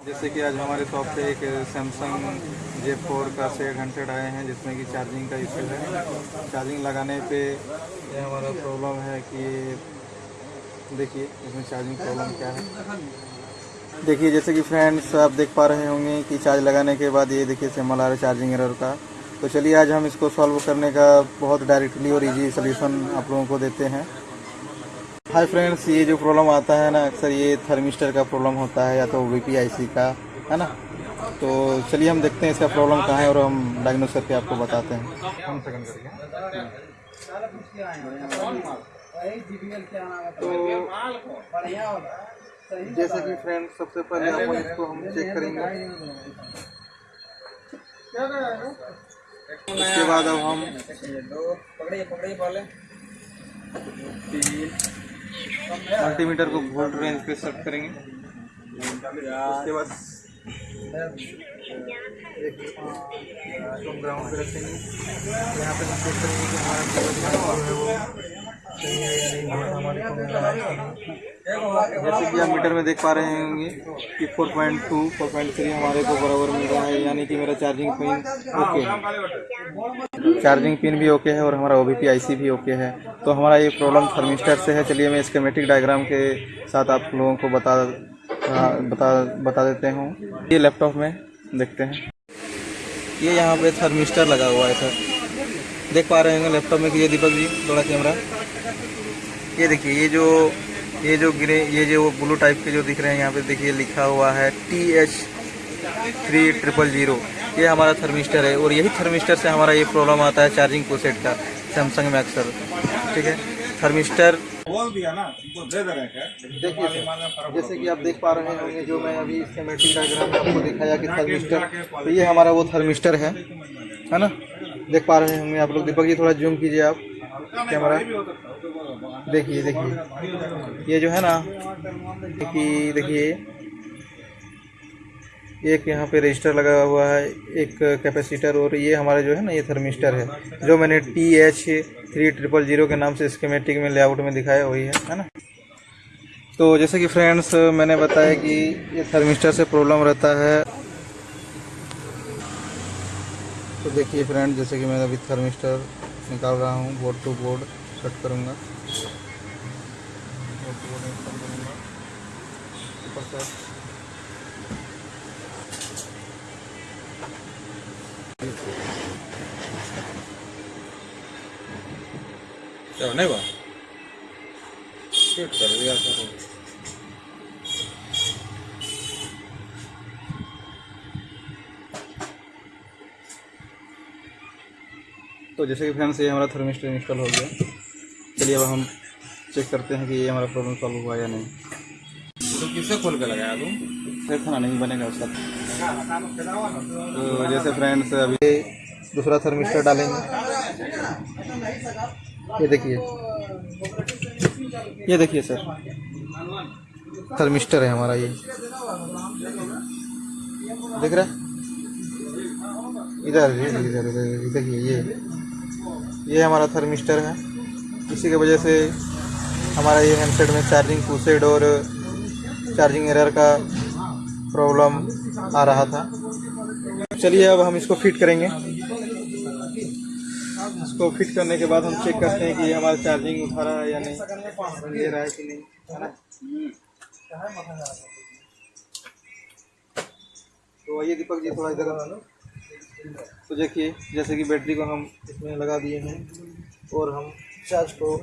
जैसे कि आज हमारे शॉप पे एक सैमसंग जे फोर का सेट हंड्रेड आए हैं, जिसमें कि चार्जिंग का इशू है। चार्जिंग लगाने पे ये हमारा प्रॉब्लम है कि देखिए, इसमें चार्जिंग प्रॉब्लम क्या है। देखिए, जैसे कि फ्रेंड्स आप देख पा रहे होंगे कि चार्ज लगाने के बाद ये देखिए सिम्बल आ चार्जिंग एरर का। तो चलिए, आज हम इसको सॉल्व करने का बहुत डायरेक्टली और इजी सोल्यूशन आप लोगों को देते हैं। हाय फ्रेंड्स ये जो प्रॉब्लम आता है ना अक्सर ये थर्मिस्टर का प्रॉब्लम होता है या तो वीपीआईसी का है ना? तो चलिए हम देखते हैं इसका प्रॉब्लम कहाँ है और हम डायग्नोस करके आपको बताते हैं। तो जैसे कि फ्रेंड्स सबसे पहले हम इसको हम चेक करेंगे। उसके बाद अब हम मल्टीमीटर को वोल्ट रेंज पे सेट करेंगे। उसके बाद ग्राउंड पे रखेंगे। यहाँ पे हम चेक करेंगे कि हमारा जैसे कि आप मीटर में देख पा रहे होंगे कि 4.2 4.3 हमारे को बराबर मिल रहा है, यानी कि मेरा चार्जिंग पिन ओके है। चार्जिंग पिन भी ओके है और हमारा ओ बी भी ओके है। तो हमारा ये प्रॉब्लम थर्मिस्टर से है। चलिए मैं स्केमेटिक डायग्राम के साथ आप लोगों को बता बता बता देते हूँ। ये लैपटॉप में देखते हैं। ये यहाँ पे थर्मिस्टर लगा हुआ है सर देख पा रहे होंगे लैपटॉप में कि ये दीपक जी थोड़ा कैमरा ये देखिए ये जो ये जो ग्रे ये जो ब्लू टाइप के जो दिख रहे हैं यहाँ पे देखिए लिखा हुआ है T H three triple zero ये हमारा थर्मिस्टर है और यही थर्मिस्टर से हमारा ये प्रॉब्लम आता है चार्जिंग कोसेट का सैमसंग में अक्सर ठीक है? थर्मिस्टर बोल दिया ना तुमको दे दे रहे देखिए जैसे कि आप देख पा रहे होंगे जो मैं अभी स्केमेटिक डायग्राम आपको दिखाया कि थर्मिस्टर तो ये हमारा वो थर्मिस्टर है। है ना? देख पा रहे होंगे आप लोग। दीपक जी थोड़ा जूम कीजिए आप। कैमरा। देखिए देखिए। ये जो है ना देखिए देखिए। एक यहाँ पे रजिस्टर लगा हुआ है एक कैपेसिटर और ये हमारा जो है ना ये थर्मिस्टर है जो मैंने T H three triple zero के नाम से स्कीमेटिक में लेआउट में दिखाया वही है है ना? तो जैसे कि फ्रेंड्स मैंने बताया कि ये थर्मिस्टर से प्रॉब्लम रहता है। तो देखिए फ्रेंड जैसे कि मैं अभी थर्मिस्टर निकाल रहा हूँ बोर्ड टू बोर्ड कट करूँगा। बोर्ड टू बोर्ड करूँगा ऊपर से। नहीं बा शूट कर दिया तो जैसे कि फ्रेंड्स ये हमारा थर्मिस्टर इंस्टॉल हो गया। चलिए अब हम चेक करते हैं कि ये हमारा प्रॉब्लम सॉल्व हुआ या नहीं। तो किसे खोल के लगाया तुम? फिर खाना नहीं बनेगा उसका। तो जैसे फ्रेंड्स अभी दूसरा थर्मिस्टर डालेंगे। ये देखिए। ये देखिए सर थर्मिस्टर है हमारा ये। देख रहा है? इधर इधर इधर इधर देखिए, ये ये हमारा थर्मिस्टर है। इसी की वजह से हमारा ये हैंडसेट में चार्जिंग पूसेड और चार्जिंग एरर का प्रॉब्लम आ रहा था। चलिए, अब हम इसको फिट करेंगे। इसको फिट करने के बाद हम चेक करते हैं कि हमारा चार्जिंग उठा रहा है या नहीं ले रहा है कि नहीं, है ना? तो आइए दीपक जी, थोड़ा इधर तो देखिए, जैसे कि बैटरी को हम इसमें लगा दिए हैं और हम चार्ज को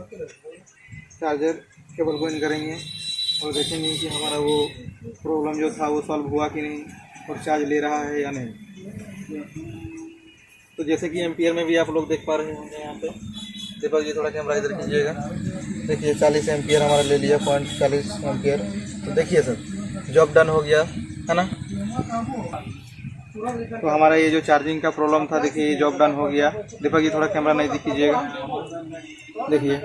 चार्जर केबल को इन करेंगे और देखेंगे कि हमारा वो प्रॉब्लम जो था वो सॉल्व हुआ कि नहीं और चार्ज ले रहा है या नहीं। तो जैसे कि एम्पियर में भी आप लोग देख पा रहे होंगे यहाँ पे। दीपक जी, थोड़ा कैमरा इधर कीजिएगा। देखिए, चालीस एम्पियर हमारा ले लिया, पॉइंट चालीस एम्पियर। तो देखिए सर, जॉब डन हो गया, है ना? तो हमारा ये जो चार्जिंग का प्रॉब्लम था, देखिए, ये जॉब डन हो गया। दीपक जी, थोड़ा कैमरा नहीं दिखीजिएगा देखिए।